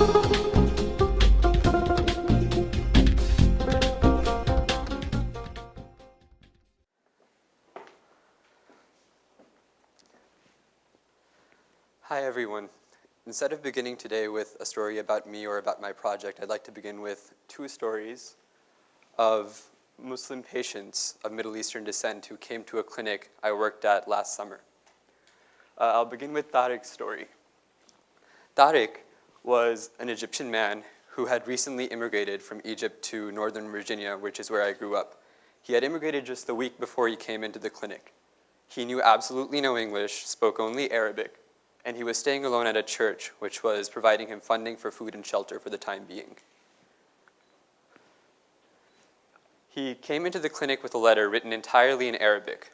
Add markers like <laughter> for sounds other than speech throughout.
Hi everyone. Instead of beginning today with a story about me or about my project, I'd like to begin with two stories of Muslim patients of Middle Eastern descent who came to a clinic I worked at last summer. Uh, I'll begin with Tariq's story. Tariq was an Egyptian man who had recently immigrated from Egypt to Northern Virginia, which is where I grew up. He had immigrated just the week before he came into the clinic. He knew absolutely no English, spoke only Arabic, and he was staying alone at a church which was providing him funding for food and shelter for the time being. He came into the clinic with a letter written entirely in Arabic.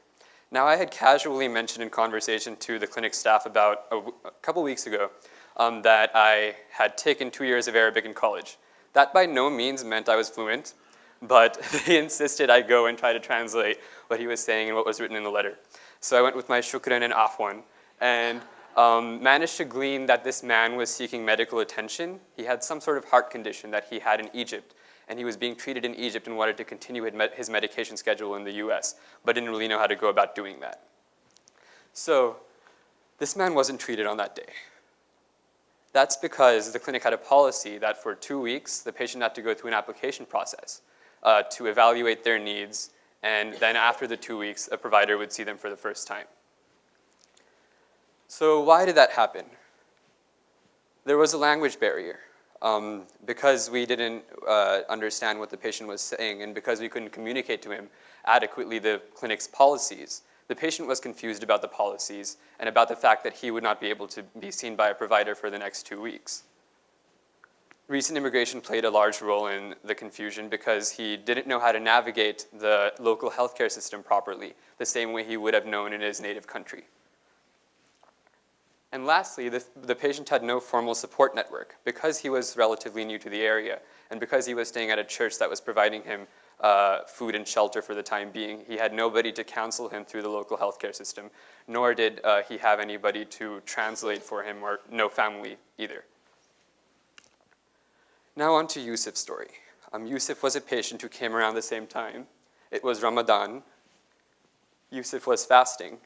Now I had casually mentioned in conversation to the clinic staff about a, a couple weeks ago um, that I had taken two years of Arabic in college. That by no means meant I was fluent, but <laughs> they insisted I go and try to translate what he was saying and what was written in the letter. So I went with my shukran and afwan, and um, managed to glean that this man was seeking medical attention. He had some sort of heart condition that he had in Egypt, and he was being treated in Egypt and wanted to continue his medication schedule in the US, but didn't really know how to go about doing that. So this man wasn't treated on that day. That's because the clinic had a policy that for two weeks, the patient had to go through an application process uh, to evaluate their needs, and then after the two weeks, a provider would see them for the first time. So why did that happen? There was a language barrier. Um, because we didn't uh, understand what the patient was saying and because we couldn't communicate to him adequately the clinic's policies, the patient was confused about the policies and about the fact that he would not be able to be seen by a provider for the next two weeks. Recent immigration played a large role in the confusion because he didn't know how to navigate the local healthcare system properly, the same way he would have known in his native country. And lastly, the, the patient had no formal support network because he was relatively new to the area and because he was staying at a church that was providing him uh, food and shelter for the time being. He had nobody to counsel him through the local healthcare system, nor did uh, he have anybody to translate for him or no family either. Now on to Yusuf's story. Um, Yusuf was a patient who came around the same time. It was Ramadan. Yusuf was fasting.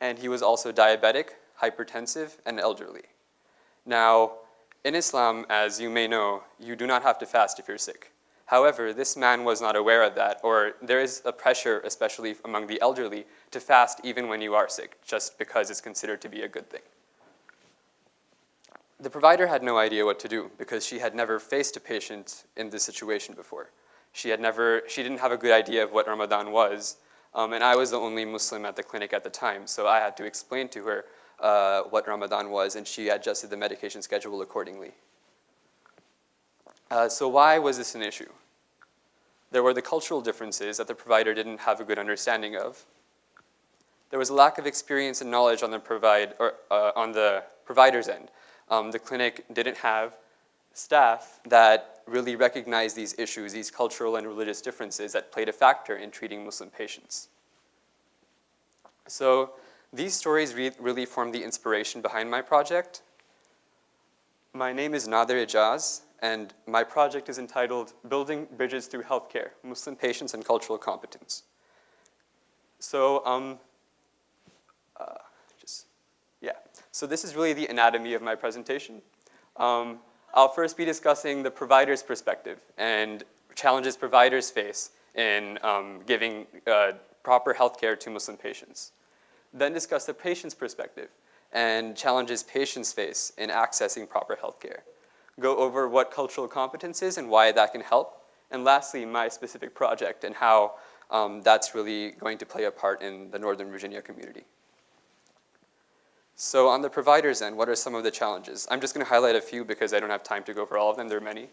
And he was also diabetic hypertensive, and elderly. Now, in Islam, as you may know, you do not have to fast if you're sick. However, this man was not aware of that, or there is a pressure, especially among the elderly, to fast even when you are sick, just because it's considered to be a good thing. The provider had no idea what to do because she had never faced a patient in this situation before. She had never, she didn't have a good idea of what Ramadan was, um, and I was the only Muslim at the clinic at the time, so I had to explain to her uh, what Ramadan was, and she adjusted the medication schedule accordingly. Uh, so why was this an issue? There were the cultural differences that the provider didn't have a good understanding of. There was a lack of experience and knowledge on the, provide, or, uh, on the provider's end. Um, the clinic didn't have staff that really recognized these issues, these cultural and religious differences that played a factor in treating Muslim patients. So these stories re really form the inspiration behind my project. My name is Nader Ijaz, and my project is entitled Building Bridges Through Healthcare, Muslim Patients and Cultural Competence. So, um, uh, just, yeah. So this is really the anatomy of my presentation. Um, I'll first be discussing the provider's perspective and challenges providers face in um, giving uh, proper healthcare to Muslim patients. Then discuss the patient's perspective and challenges patients face in accessing proper healthcare. Go over what cultural competence is and why that can help. And lastly, my specific project and how um, that's really going to play a part in the Northern Virginia community. So on the provider's end, what are some of the challenges? I'm just gonna highlight a few because I don't have time to go over all of them, there are many.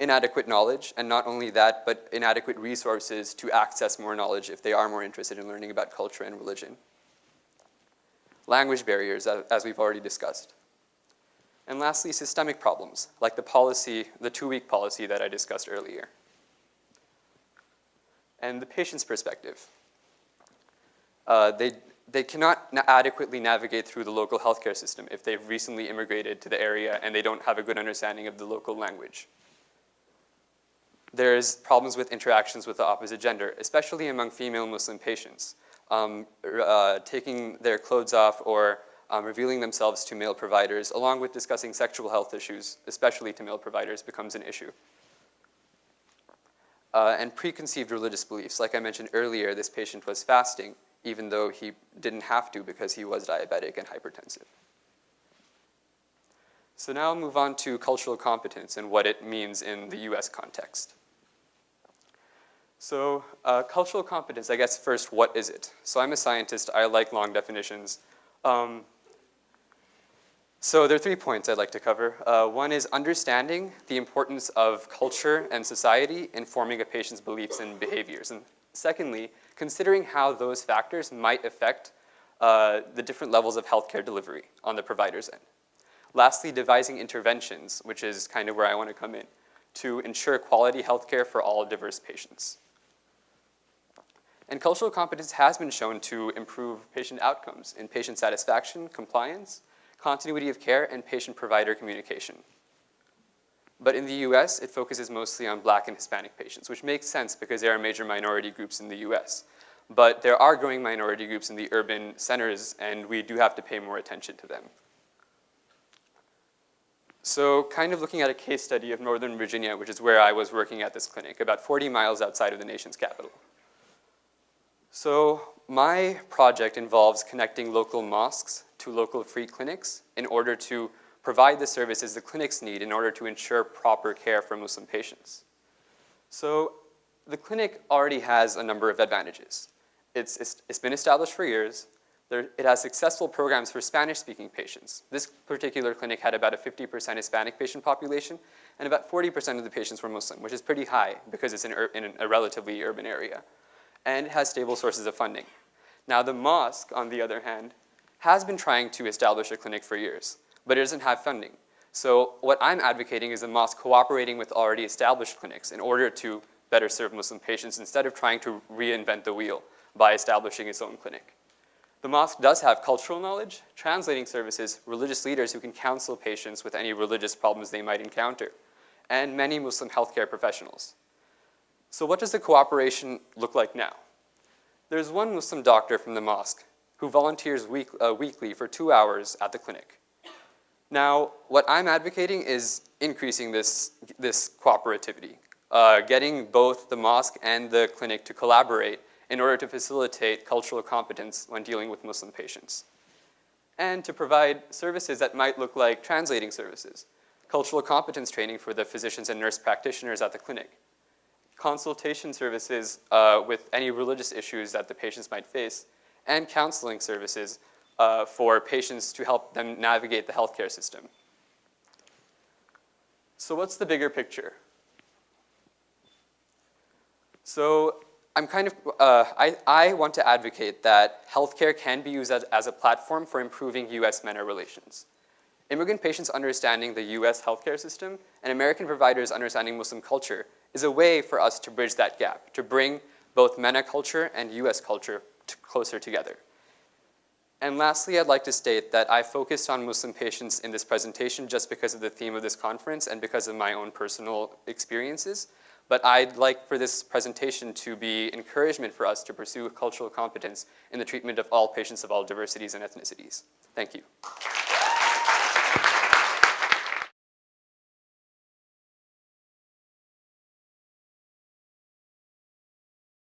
Inadequate knowledge, and not only that, but inadequate resources to access more knowledge if they are more interested in learning about culture and religion. Language barriers, as we've already discussed. And lastly, systemic problems, like the policy, the two-week policy that I discussed earlier. And the patient's perspective. Uh, they, they cannot na- adequately navigate through the local healthcare system if they've recently immigrated to the area and they don't have a good understanding of the local language. There's problems with interactions with the opposite gender, especially among female Muslim patients. Um, uh, taking their clothes off or um, revealing themselves to male providers, along with discussing sexual health issues, especially to male providers, becomes an issue. Uh, and preconceived religious beliefs. Like I mentioned earlier, this patient was fasting, even though he didn't have to because he was diabetic and hypertensive. So now I'll move on to cultural competence and what it means in the US context. So uh, cultural competence, I guess first, what is it? So I'm a scientist, I like long definitions. Um, so there are three points I'd like to cover. Uh, one is understanding the importance of culture and society in forming a patient's beliefs and behaviors. And secondly, considering how those factors might affect uh, the different levels of healthcare delivery on the provider's end. Lastly, devising interventions, which is kind of where I want to come in, to ensure quality healthcare for all diverse patients. And cultural competence has been shown to improve patient outcomes in patient satisfaction, compliance, continuity of care, and patient-provider communication. But in the US, it focuses mostly on black and Hispanic patients, which makes sense because they are major minority groups in the US. But there are growing minority groups in the urban centers, and we do have to pay more attention to them. So kind of looking at a case study of Northern Virginia, which is where I was working at this clinic, about 40 miles outside of the nation's capital. So my project involves connecting local mosques to local free clinics in order to provide the services the clinics need in order to ensure proper care for Muslim patients. So the clinic already has a number of advantages. It's, it's, it's been established for years. There, it has successful programs for Spanish-speaking patients. This particular clinic had about a 50% Hispanic patient population, and about 40% of the patients were Muslim, which is pretty high because it's in, in a relatively urban area. And has stable sources of funding. Now the mosque, on the other hand, has been trying to establish a clinic for years, but it doesn't have funding. So what I'm advocating is the mosque cooperating with already established clinics in order to better serve Muslim patients instead of trying to reinvent the wheel by establishing its own clinic. The mosque does have cultural knowledge, translating services, religious leaders who can counsel patients with any religious problems they might encounter, and many Muslim healthcare professionals. So what does the cooperation look like now? There's one Muslim doctor from the mosque who volunteers week, uh, weekly for two hours at the clinic. Now, what I'm advocating is increasing this, this cooperativity, uh, getting both the mosque and the clinic to collaborate in order to facilitate cultural competence when dealing with Muslim patients. And to provide services that might look like translating services, cultural competence training for the physicians and nurse practitioners at the clinic, consultation services uh, with any religious issues that the patients might face, and counseling services uh, for patients to help them navigate the healthcare system. So what's the bigger picture? So I'm kind of, uh, I, I want to advocate that healthcare can be used as, as a platform for improving US-MENA relations. Immigrant patients understanding the US healthcare system and American providers understanding Muslim culture is a way for us to bridge that gap, to bring both MENA culture and US culture closer together. And lastly, I'd like to state that I focused on Muslim patients in this presentation just because of the theme of this conference and because of my own personal experiences. But I'd like for this presentation to be encouragement for us to pursue cultural competence in the treatment of all patients of all diversities and ethnicities. Thank you.